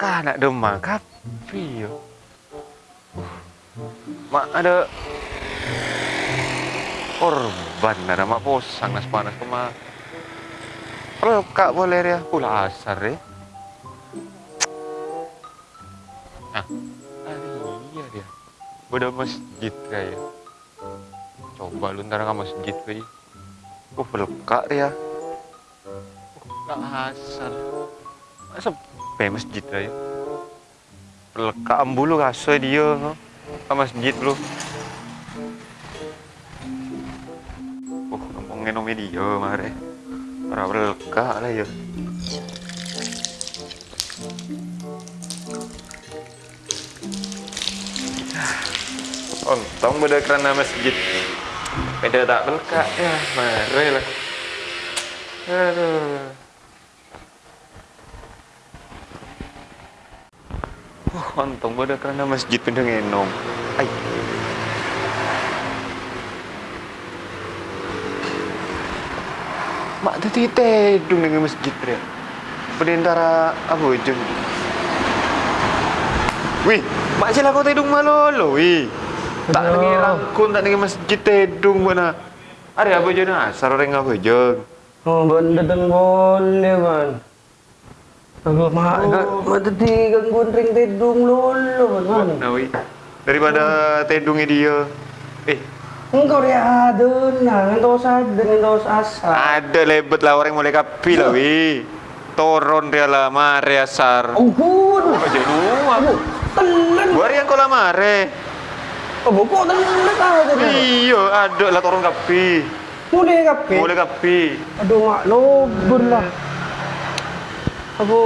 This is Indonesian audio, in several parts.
Kan nak demam kapi yo. Mak ada korban ada mak posang nas panas kema. Kalau kak boleh ya pula asar ya. Ah, ah iya dia. Beda masjid kayak. Coba lu ntar ke masjid kayak. Uh, pelekak dia. Uh, asar. Masa pe masjid ya. Pelekak ambulu kasih dia. Ke masjid lu. Uh, ngomongin om dia mare. Para pelekak lah ya. Untung beda kerana masjid. Beda tak pelekak ya, mare lah. Aduh. Untung beda kerana masjid pindah ngenom. Ay. Mak tadi tedung dengan masjid dia. Berdentara apa je? Wih, mak cila kau tedung malolo, wih. Tak dengar rangkun, tak dengar masjid tedung mana. Ada apa je nak? Saroreng apa je? Oh, benda dan boleh man. Aku mak Oh. mak mak tadi gangguan ring tedung lolo man. man. Nah, wih. Daripada tedungnya dia. Eh, Engkau dia ada nah, engkau sadar engkau asal. ada lebet lah orang mulai kapi lah, wih. Toron dia lah, mare asar. Ampun. Aja aku. Telan. Gua yang kau lah mare. Oh, telan tahu tadi. Iya, ada lah toron kapi. Mulai kape. Boleh kapi. Aduh mak lobur lah. Aku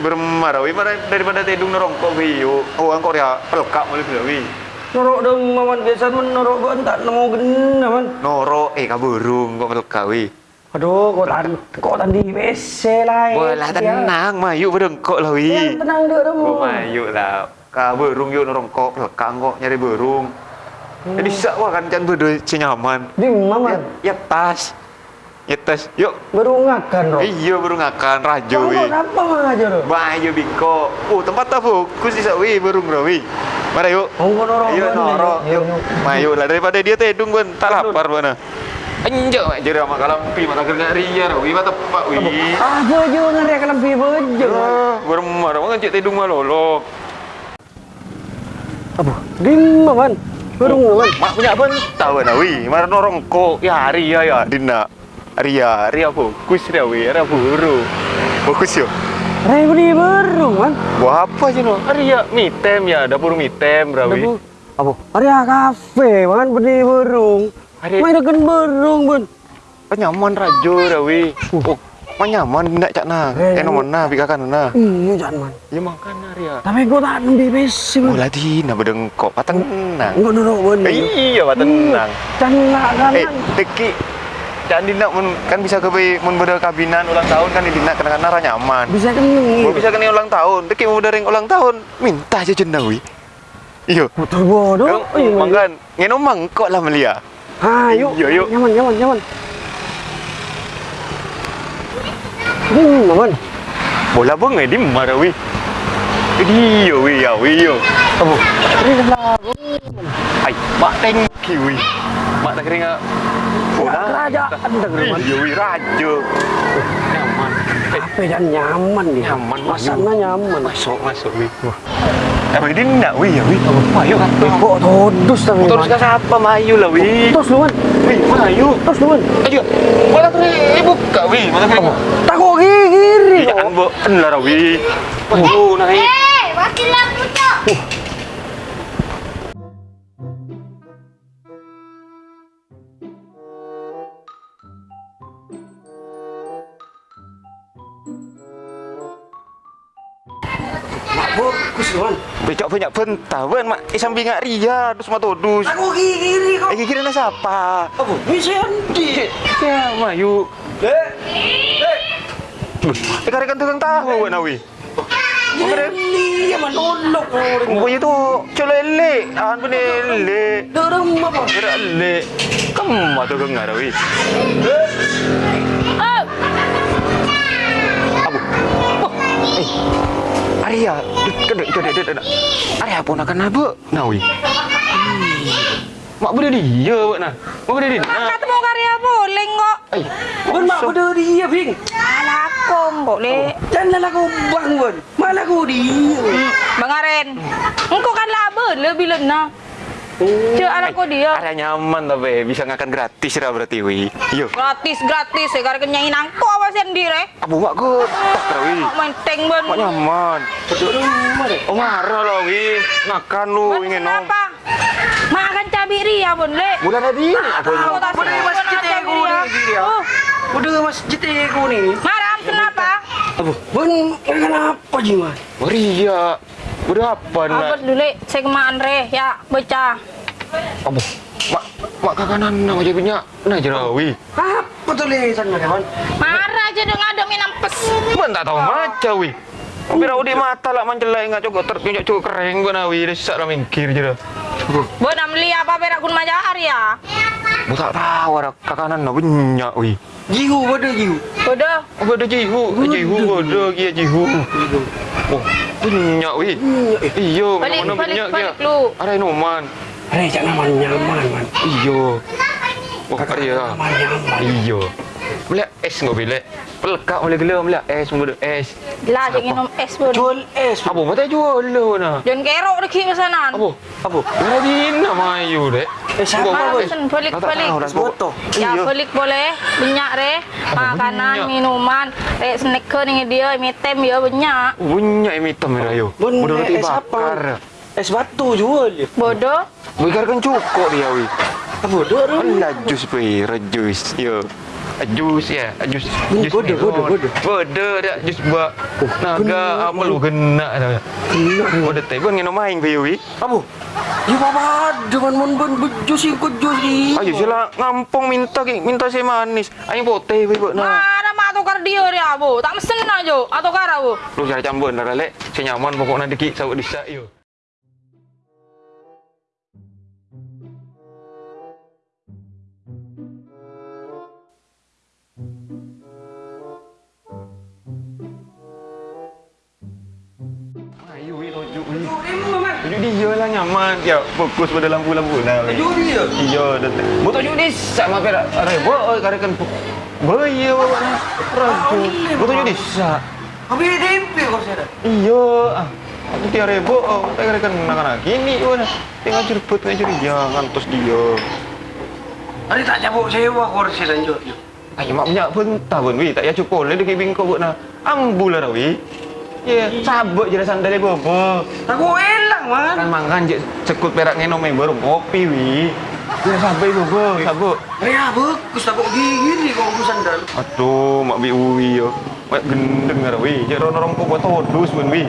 Bermarah. Marah daripada tedung nerongkok, wih. Yuk. Oh, angkor ya pelekak mulai bila, wih. norok dong maman biasa men norok gua entak nemu gena man. Noro, eh kaburung kok pelekak, wih. Aduh, kok tan kok tan di WC lah. Bola tenang, mayu berdengkok lah, Ya, wih. tenang deh dong. Gua mayu lah. Kaburung yuk nerongkok pelekak kok nyari burung. Jadi sak kan jangan berdua nyaman. Di maman. Ya, ya tas. Ya tas. Yuk. Baru ngakan roh. Iya baru ngakan rajo wi. kenapa aja roh? Bayu biko. Oh tempat tak fokus sih wi burung bro wi. Mari yuk. Kamu norok. Iya noro. ya? Yuk. Mayu lah daripada dia tedung kan tak lapar mana. Anjak mak jadi sama kalampi mak tak kena ria wi mata tepak wi. Apa aja ngeri akan lebih bejo. Ah, beremar mak ngajak tedung malolo. Apa? Di maman. Baru maman. Mak punya apa tahu na wi. Mar norongko ya ria ya dina. Ria, ria fokus dia wi, ria buru. Fokus yo. Rai beri baru man. Buah apa sih no? Ria mitem ya, dapur mitem rawi. Apa? Apa? Area kafe man beri burung. Hari- Main dengan burung bun. Kan nyaman rajo rawi. Oh, mah nyaman nak cak na. Eh, Eh nomor na bikakan na. Iya jangan man. Ya makan Ria. Tapi gua tak nembi besi Oh man. ladi na bedengkok pateng nang. Enggak norok bun. Iya pateng nang. Canglah kan. Eh, teki Jangan dinak mun kan bisa ke mun beda kabinan ulang tahun kan dinak kadang-kadang ra nyaman. Bisa keneng. Mau bisa kena ulang tahun, teki mau dari ulang tahun, minta aja jendawi. Iyo. Putar bodoh. Oh, iya, mangkan, ngenom mangkok lah melia. Ah, yuk. Yuk, yuk. Nyaman, nyaman, nyaman. Hmm, maman. Bola bengai di marawi. Dia wi ya wi yo. Apa? Ini sebelah. Ai, mak tak kira Kerajaan dah maman. Iya wi rajo. Nyaman. Apa yang nyaman dia? Nyaman, Masaknya nyaman. masuk masuk wi. Eh, ini nak wi ya wi. Mayu kan. Kok todus tapi. Terus ke siapa mayu lah wi. Terus lu man. Wi, mayu. Terus lu man. Ayo. Bola kiri buka wi. Mana kiri? Takut kiri. Jangan bo, enlar wi. Mayu naik. Eh, wakil aku tuh. Banyak pentah, wen mak. Sambil ngak ria, dus mak todus. Takut kiri kok. Eh kira na siapa? Apa? Bisa andi. Ya, Mayu. Eh, Eh, karikan tukang tahu, wen awi. ini ya man nolok orang. Punya tu colele, an bene le. Dorong apa? Kira le. Kamu tu kengar awi. Abu. Oh. Eh. Arya, kedek kedek kedek. Arya ponakan nabe, nawi. Mak berde dia, buat nah. Mak berde dia. Mak ketemu karya boleh kok. Ai, Bun mak pada dia bing. Alah boleh. Jangan aku bang bun. Malah aku dia. Bang Aren. Engkau kan laba lebih lena. Cek anak kau dia. Arya nyaman tapi bisa ngakan gratis lah berarti wi. Yo. Gratis gratis ya karena kenyain angko apa sendiri. Abu mak ke tak wi. Mak main teng ben. Mak nyaman. Oh marah lah wi. Makan lu ingin nom. kenapa? Mak akan cabai ria bun le. Bulan tadi apa Aku tak Boleh masjid aku cabai ni dia. Oh, Udah masjid aku ni. Maram kenapa? Abu, bun kenapa jiman? Beria. Udah apa nak? Abad dulu saya kemaan re ya baca. Abu. Mak mak kakanan nama je punya. Nah jerawi. Apa tulisan kawan? Marah aja dong ada minum pes. Man tak tahu macam wi. Tapi rau di mata lah manjelai nggak cukup tertunjuk cukup kering gua nawi. Dia sesak lah mingkir je dah. Bu nak beli apa perak kun majar ya? Bu tak tahu ada kakanan nak banyak wi. Jihu pada jihu. Bodoh. Apa ada jihu? Jihu ada kia jihu. Oh, banyak wi. Iyo, Balik, mana balik, banyak balik kia. lu. Ada noman. Hei, jangan nyaman nyaman man. Iyo. Oh, ada ya. Nyaman nyaman. Iyo. Melihat es nggak boleh. Pelekak boleh gila melihat es muda es. Lah jangan minum es pun. Jual es. Apa mata jual lo na? Jangan kerok deki pesanan. Apa? Apa? Lagi nama ayu dek. Eh, siapa Marah bun? pesen balik Tak balik. Es boto. Ya Iya. balik boleh. Banyak re. Makanan, minuman, re snack ke ni dia, mitem ya banyak. Banyak hitam ya ayu. Roti es apa? bakar. Es batu jual je. Bodoh. Bakar kan cukup dia wi. Apa dah dah? Alah jus wi, rejus. Yo. Jus ya, jus. Jus bodoh, bodoh, bodoh. Bodoh dah jus bak. Naga amal lu kena dah. Bodoh teh bun ngeno main wi wi. Abu. Ya bapa dengan mon bon bejus ikut jus ni. Ayo sila ngampung minta ki, minta si manis. Ayo pote wi buat na. Mana mak tukar dia dia bu. Tak mesen aja. Atau kara bu. Lu cari campur dah lek. Saya nyaman pokoknya dikit sawut disak yo. Wi. Tojuk dia lah nyaman. Ya fokus pada lampu-lampu wi. Jual dia. Iya, dah. Mau tojuk dia sak mah perak. Rebo karekan. Boyo wana. Ragu. Mau tojuk dia sak. Habis tempe kau saya. Iya, ah. Aku tiap rebo, tak kira kan anak-anak gini? Tengah cerbut, tengah curi jangan terus dia. Hari tak cabut sewa lanjut. Mak pentah pun, wi. Tak ya cukup, le dekat bingkau buat na. Ambul lah, wi. Ya, sabuk je dah sandal dia bobo. Aku elang man. Kan mangan je sekut perak ngenom yang baru kopi, wi. Dia sabuk bobo, sabuk. Ya bagus tak kau gigi ni kau aku sandal. Aduh, mak bi uwi yo. Mak gendeng lah, wi. Jadi orang-orang kau buat todus pun, wi.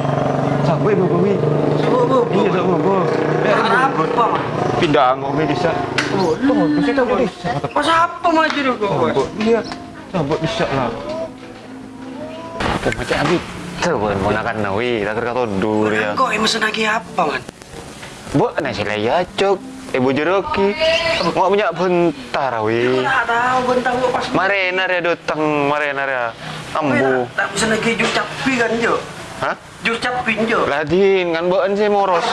Sabuk bobo, wi. Sebab apa? Iya, sabuk bobo. Apa man? Pindah ngok wi bisa. Oh, Todus itu bisa. Masa apa maju? Sambut dia. Sambut bisa lah. Kau macam habis. Terus mau nak kena wi, tak kata dur ya. Kau yang mesen lagi apa man? Bu, nasi laya cok. Ibu jeroki. Mau punya bentar wi. Tahu bentang kau pas. Marena dia datang, marena dia. Ambu. Tak mesen lagi jus capi kan jo. Hah? Jus capi jo. Ladin kan bukan saya moros.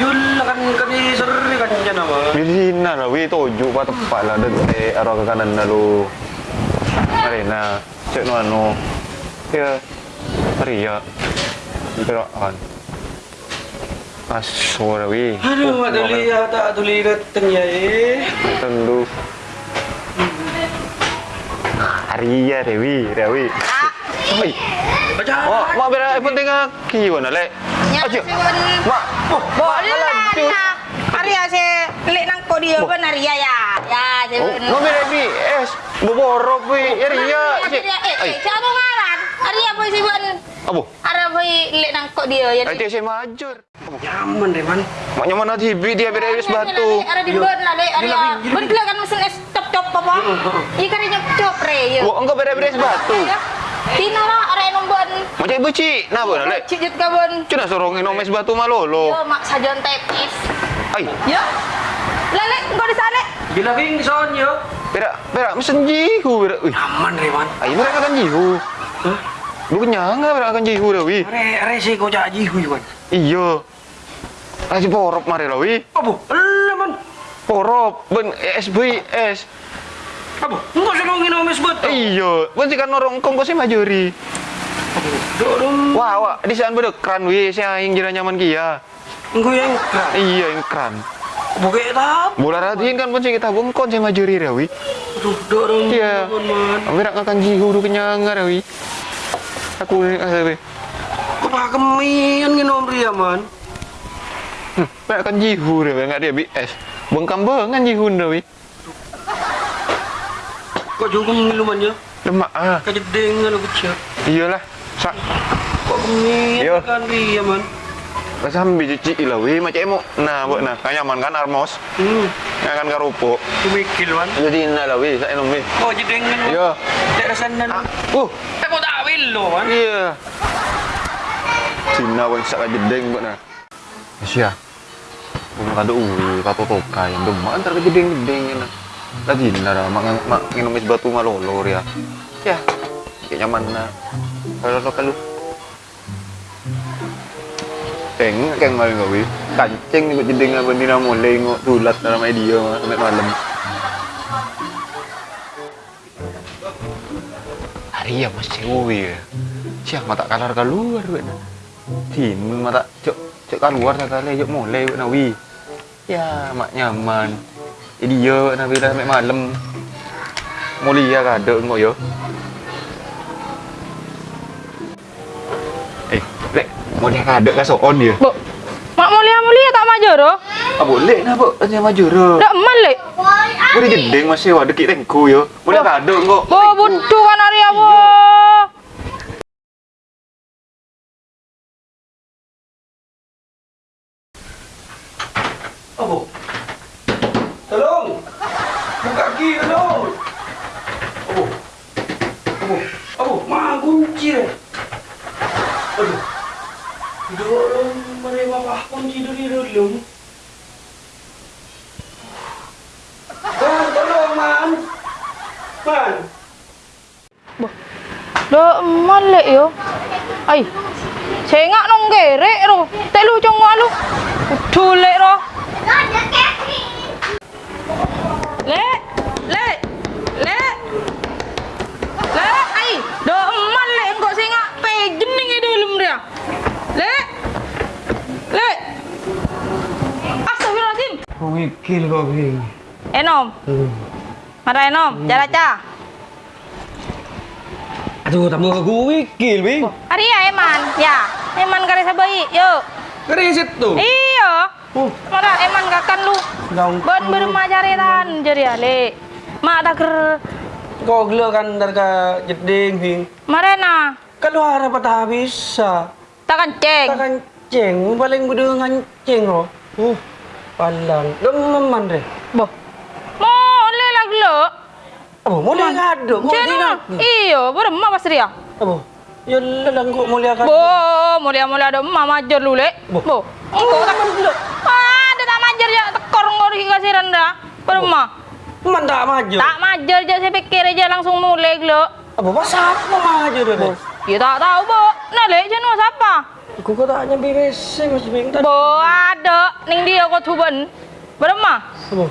Jul kan kan di seri kan je nama. Bilina lah wi toju pa tepat lah dete arah ke kanan lalu. Marena. Cek no anu. Ya. Ria. Beraan. Asu lah wi. Aduh, mak tuli ya tak tuli datang ya eh. Tentu. Ria Dewi, Dewi. Oi. Baca. Oh, mak bera penting aki wana lek. Ya, Aja. si bun. Mak. Oh, lah. nah. Arya si lek nang kau dia pun Arya ya. Ya, si Oh, mak bera bi es. Boborok wi. Ya Ria. Arya, eh, eh, ngaran? Arya pun si bun. Apa? Arya pun lek nang kau dia. Ya, Aja saya majur. Nyaman deh man. Mak nyaman nanti bi dia bera es batu. Ada di bun lah lek Di Arya. laping, di Bun laping. kan mesen es cop cop apa? Ika rin nyop cop re. ya. Bera es batu. Ya. Tina lah nung bun. Macam ibu cik, nah boleh lek. Cijut ka bun. Cina sorong inom es batu malolo. Yo mak sajon tepis. Ai, Ya. Lele, engkau di sana. Gila king son yo. bera bera mesen jihu bera. Wih, Nyaman deh man. ai bera kan jihu. Hah? Lu kenyang nggak akan jihu dah wi? Sih kau jak jihu Iwan. Iya. Lagi porop mari lah wi. Apa? Man. Porop ben SBS. Apa? Engkau senongin omes betul. Iya, ben sih kan orang kong kau sih majori. Wah, wah, di sana beda kran wi, saya yang jira nyaman kia. Engkau yang keras. Iya, yang kran. Bukan tap. Bola ratiin kan pun sih kita bungkon saya majori dah wi. Aduh, dorong. Iya. Ambil akan jihu du kenyang dah wi. Aku ni asa wi. Kau pakemian ngin om Ria man. Hmm, nak akan jihu dah enggak dia BS. Bengkam bengan jihu wi. Kau juga minumannya. Lemak ah. Kau jedeng lu kecil. Iyalah. Sak Kau kemian kan Ria man. Rasa ambil cuci lah wi macam emo. Nah, buat nah. Kan nyaman kan armos. Hmm. Kan garupo. Kau mikir man. Jadi nak lah wi, saya nom wi. Kau jedeng kan. Iya. Tak rasanan. Ah, uh, Tak kau tak wil lo man. iya. Cina pun sak jedeng buat nah. Asia. Kung kado uwi, pato toka yang demak antar ke jedeng-jedeng na. Lagi na ra mak mak nginom is batu malolor ya. Ya. Kayak nyaman na. Kalau lo kalau Teng keng maling ngawi Kancing ni jedeng apa ni nak mulai ngok tulat dalam media sampai malam. Hari ya masih uwi ya. Siang mata kalar keluar buat. Tin mata cok cok keluar tak kali cok mulai buat nawi. Ya mak nyaman. Jadi dia buat nawi dah sampai malam. Mulia kada ngok yo. Lek mulia kada ka soon dia. Bo. Mak mulia-mulia tak majer oh. Ah boleh nah, Bu. Tanya maju ro. Dak eman lek. Boleh jedeng masih wa dekik tengku yo. Mulia kada ngok. Bo butuh kan Arya bo. Apa? Tolong. Buka kaki tolong. Apa? Apa? Apa? Mak kunci deh. Aduh. Dorong mereka kunci dari dalam. Man, tolong man. Man. Dak eman lek yo. Ai. Cengak nong gerek ro. Tek lu cong lu. Udah lek ro. Ada kaki. Lek. Lek. Lek. Lek. Ai. Dak eman lek engkau sengak pe jening e dalam dia. Lek. Lek. Astagfirullahaladzim. Kau mikir kau ini. Enom. Mara enom. Cara ca. Aduh, tambah aku mikir, Bing. Hari ya Eman. Ya. Eman kare sabai. Yuk. Kerisit tuh. Iya. Oh, Mara Eman kakan lu. Bon berma jaritan jadi ale. Mak tak ker Kau gelakan darga jeding, Bing. marena. Kalau harap tak bisa. Tak kenceng. Tak kenceng, paling gede nganceng loh. Uh, palang. Dememan deh. Boh. Mole lah gelo. Apa, mulia. Kau Cina. tidak. Iyo, berma pas dia. Apa? Ya lelang kok mulia kado. Bo, mulia-mulia ada emak majer lu lek. Bo. Bo. Engkau tak Ah, dia tak majer ya tekor engkau dikasih rendah. Berma. Man tak maju. Tak majer je saya pikir aja langsung mulai gelo. Apa, pasal apa maju deh? Ya tak tahu, Bo. Nah, lek jenuh siapa? Aku kau tak nyampe WC, Mas Bing. Tadi. Bo ada ning dia kau tuban. Berma. Apa?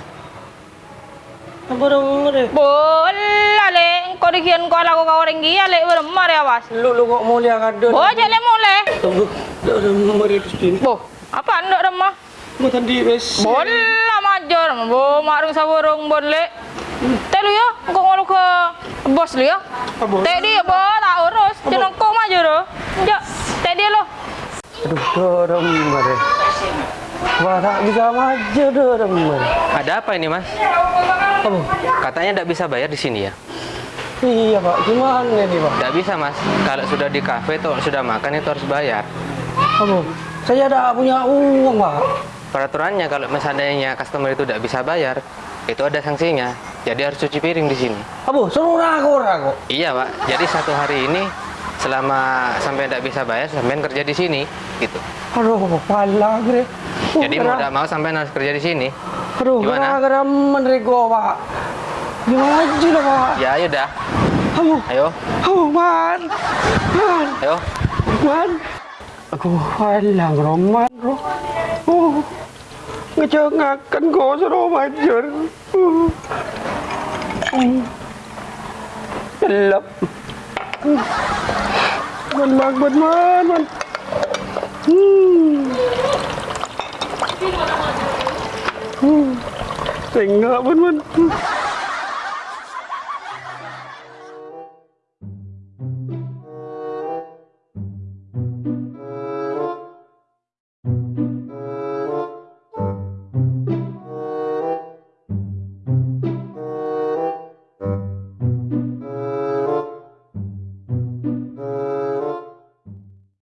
Apa dong deh? Bola le, engkau dikian kau lagu kau orang gila le berma ya was. Lu lu kok mulia kado. Bo aja le mulai. Tunggu. Dah dah mari terus Bing. Bo, apa anda remah? Mau tadi WC. Bola majar, bo marung saburung bon le. Telu ya, engkau ngolu ke bos lu ya. Apa? Tek dia bo tak urus, jangan kau majar lo. Tek dia lo. Aduh, dorong mari. Wah, tak bisa maju dorong mari. Ada apa ini mas? Apa? Katanya tidak bisa bayar di sini ya? Iya pak, gimana nih pak? Tidak bisa mas. Kalau sudah di kafe itu sudah makan itu harus bayar. Apa? Saya tidak punya uang pak. Peraturannya kalau misalnya customer itu tidak bisa bayar, itu ada sanksinya. Jadi harus cuci piring di sini. Apa? Suruh ragu ragu. Iya pak. Jadi satu hari ini selama sampai tidak bisa bayar sampai kerja di sini gitu. Aduh pala gede jadi mau tidak mau sampai harus kerja di sini. Aduh gimana? gara menerigo pak. Ya, gimana aja lah pak. Ya ayo dah. Ayo ayo. Ayo man. Man. Ayo. Man. Aku pala roman roh oh. Ngecengakan kau seru macur uh. Oh. Oh. gelap. มันมักมันมันมันอืมอืมเจ๋งอะมันมัน